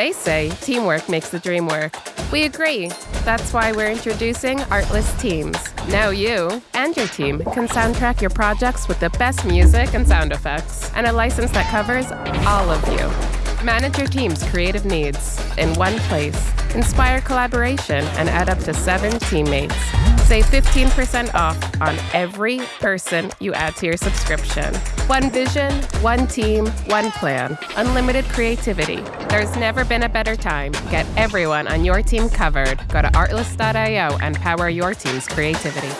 They say teamwork makes the dream work. We agree. That's why we're introducing Artlist Teams. Now you and your team can soundtrack your projects with the best music and sound effects, and a license that covers all of you. Manage your team's creative needs in one place. Inspire collaboration and add up to seven teammates. Save 15% off on every person you add to your subscription. One vision, one team, one plan. Unlimited creativity. There's never been a better time. Get everyone on your team covered. Go to artlist.io and power your team's creativity.